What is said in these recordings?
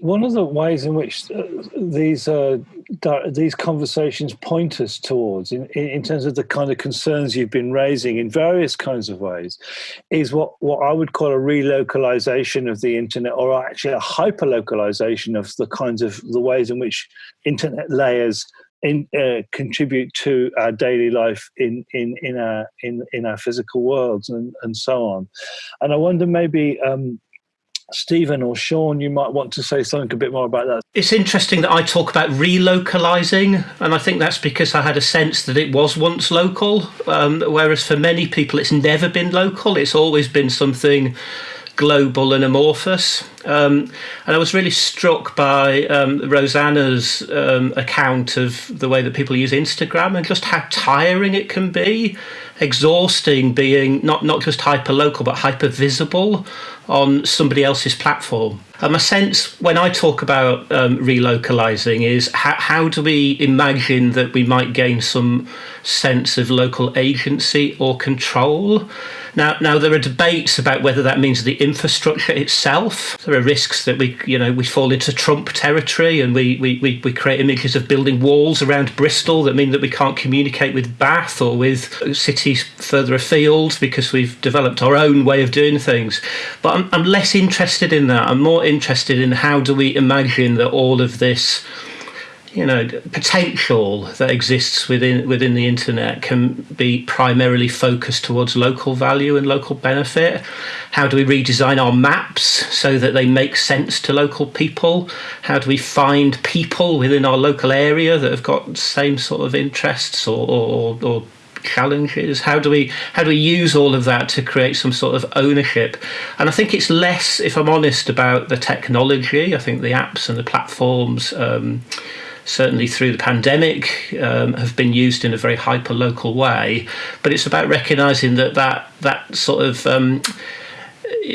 One of the ways in which uh, these uh, these conversations point us towards, in, in terms of the kind of concerns you've been raising in various kinds of ways, is what, what I would call a relocalization of the internet, or actually a hyperlocalization of the kinds of the ways in which internet layers in, uh, contribute to our daily life in in in our in in our physical worlds and and so on. And I wonder maybe. Um, Stephen or Sean, you might want to say something a bit more about that. It's interesting that I talk about relocalizing, and I think that's because I had a sense that it was once local, um, whereas for many people it's never been local. It's always been something global and amorphous. Um, and I was really struck by um, Rosanna's um, account of the way that people use Instagram and just how tiring it can be, exhausting being not, not just hyper local but hyper visible on somebody else's platform. And my sense when I talk about um, relocalizing is how, how do we imagine that we might gain some sense of local agency or control? Now, now there are debates about whether that means the infrastructure itself. There are risks that we, you know, we fall into Trump territory and we, we, we, we create images of building walls around Bristol that mean that we can't communicate with Bath or with cities further afield because we've developed our own way of doing things. But I'm, I'm less interested in that. I'm more interested in how do we imagine that all of this you know potential that exists within within the internet can be primarily focused towards local value and local benefit. How do we redesign our maps so that they make sense to local people? How do we find people within our local area that have got same sort of interests or, or, or challenges? How do we how do we use all of that to create some sort of ownership? And i think it's less if i'm honest about the technology. I think the apps and the platforms um, certainly through the pandemic, um, have been used in a very hyper local way. But it's about recognizing that that, that sort of um,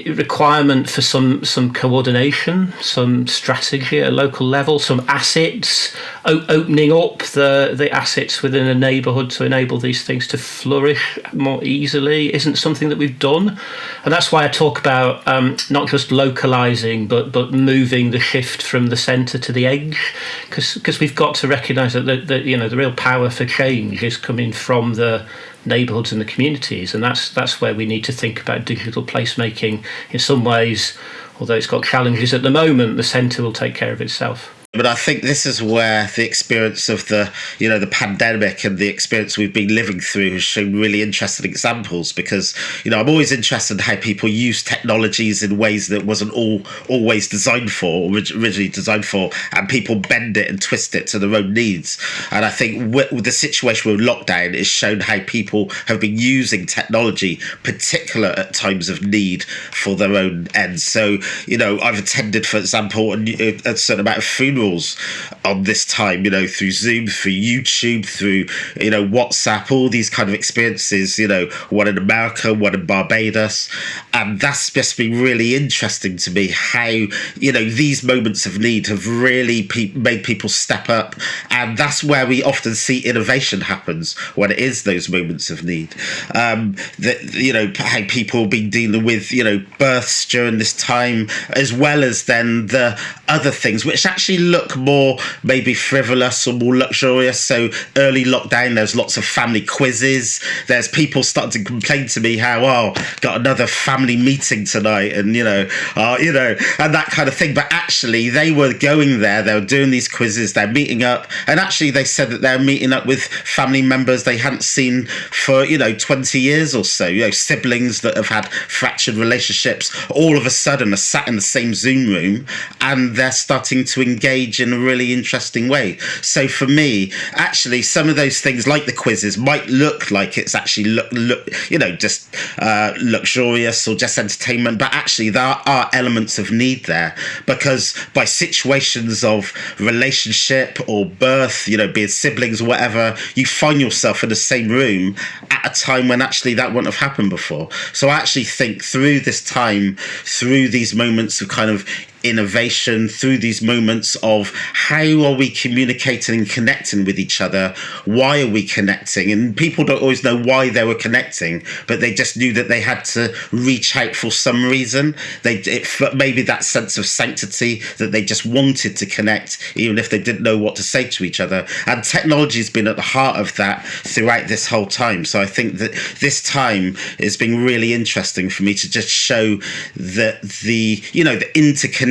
requirement for some some coordination, some strategy at a local level, some assets, opening up the the assets within a neighbourhood to enable these things to flourish more easily isn't something that we've done, and that's why I talk about um, not just localizing but but moving the shift from the centre to the edge, because because we've got to recognise that the, the you know the real power for change is coming from the neighbourhoods and the communities, and that's that's where we need to think about digital placemaking. In some ways, although it's got challenges at the moment, the centre will take care of itself. But I think this is where the experience of the, you know, the pandemic and the experience we've been living through has shown really interesting examples. Because you know, I'm always interested in how people use technologies in ways that wasn't all always designed for, originally designed for, and people bend it and twist it to their own needs. And I think with the situation with lockdown is shown how people have been using technology, particular at times of need, for their own ends. So you know, I've attended, for example, a, a certain amount of funerals funerals on this time, you know, through Zoom, through YouTube, through, you know, WhatsApp, all these kind of experiences, you know, one in America, one in Barbados. And that's just been really interesting to me how, you know, these moments of need have really pe- made people step up. And that's where we often see innovation happens when it is those moments of need. Um, that, you know, how people have been dealing with, you know, births during this time, as well as then the other things, which actually look more maybe frivolous or more luxurious. So early lockdown, there's lots of family quizzes. There's people starting to complain to me how, oh, got another family meeting tonight, and you know, uh, you know, and that kind of thing. But actually, they were going there. They were doing these quizzes. They're meeting up, and actually, they said that they're meeting up with family members they hadn't seen for you know 20 years or so. You know, siblings that have had fractured relationships all of a sudden are sat in the same Zoom room, and they're starting to engage engage in a really interesting way. So for me, actually, some of those things like the quizzes might look like it's actually look, look you know, just uh, luxurious or just entertainment, but actually there are elements of need there because by situations of relationship or birth, you know, be it siblings or whatever, you find yourself in the same room at a time when actually that wouldn't have happened before. So I actually think through this time, through these moments of kind of innovation, through these moments of how are we communicating and connecting with each other? Why are we connecting? And people don't always know why they were connecting, but they just knew that they had to reach out for some reason. They it, maybe that sense of sanctity that they just wanted to connect, even if they didn't know what to say to each other. And technology has been at the heart of that throughout this whole time. So I think that this time has been really interesting for me to just show that the you know the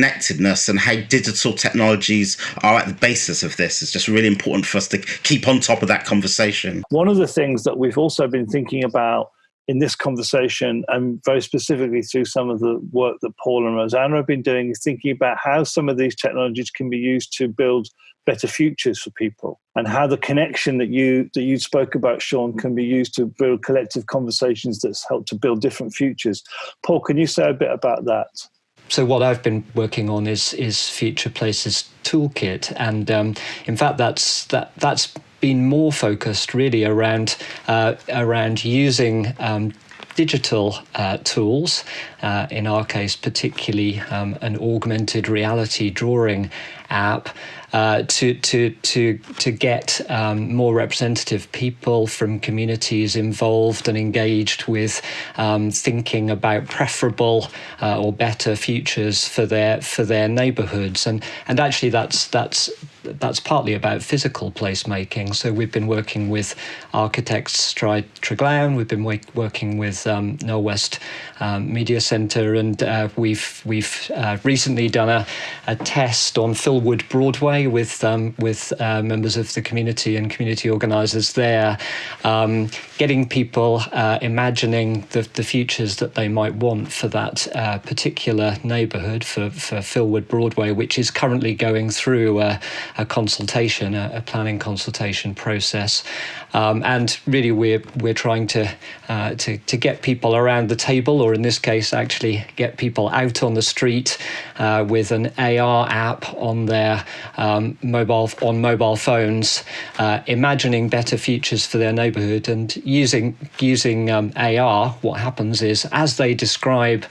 interconnectedness and how digital technologies are at the basis of this is just really important for us to keep on top of that conversation. One of the things that we've also been thinking about in this conversation, and very specifically through some of the work that Paul and Rosanna have been doing, is thinking about how some of these technologies can be used to build better futures for people and how the connection that you that you spoke about sean can be used to build collective conversations that's helped to build different futures paul can you say a bit about that so what I've been working on is is Future Places Toolkit, and um, in fact, that's that that's been more focused really around uh, around using. Um, digital uh, tools, uh, in our case, particularly um, an augmented reality drawing app, uh, to to to to get um, more representative people from communities involved and engaged with um, thinking about preferable uh, or better futures for their for their neighbourhoods and and actually that's that's that's partly about physical placemaking. So we've been working with architects Stride Treglown, we've been working with um, Knowle West um, Media Centre, and uh, we've we've uh, recently done a, a test on Filwood Broadway with um, with uh, members of the community and community organisers there, um, getting people uh, imagining the, the futures that they might want for that uh, particular neighbourhood for, for Filwood Broadway, which is currently going through a, a consultation, a, a, planning consultation process. Um, and really, we're we're trying to, uh, to to get people around the table, or in this case, actually get people out on the street uh, with an AR app on their um, mobile on mobile phones, uh, imagining better futures for their neighbourhood, and using using um, AR. What happens is as they describe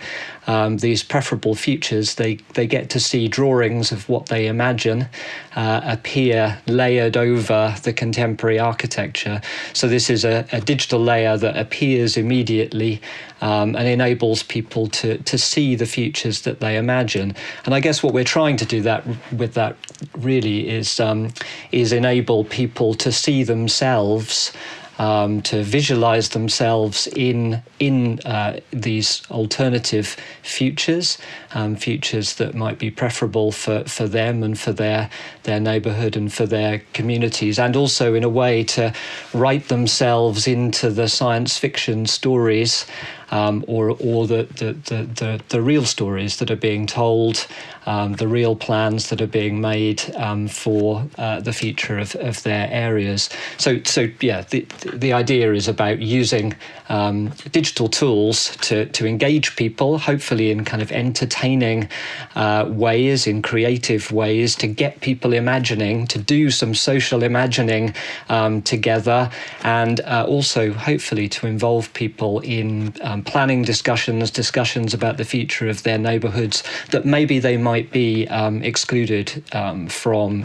um, these preferable futures, they, they get to see drawings of what they imagine uh, appear layered over the contemporary architecture. So this is a, a digital layer that appears immediately um, and enables people to, to see the futures that they imagine. And I guess what we're trying to do that with that really is um, is enable people to see themselves um, to visualize themselves in in uh, these alternative futures, um, futures that might be preferable for, for them and for their their neighborhood and for their communities, and also in a way to write themselves into the science fiction stories um, or or the, the, the, the, real stories that are being told um, the real plans that are being made um, for uh, the future of, of their areas. So, so yeah, the, the idea is about using um, digital tools to, to engage people, hopefully in kind of entertaining uh, ways, in creative ways, to get people imagining, to do some social imagining um, together, and uh, also hopefully to involve people in um, planning discussions, discussions about the future of their neighborhoods that maybe they might might be um, excluded um, from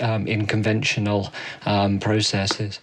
um, in conventional um, processes.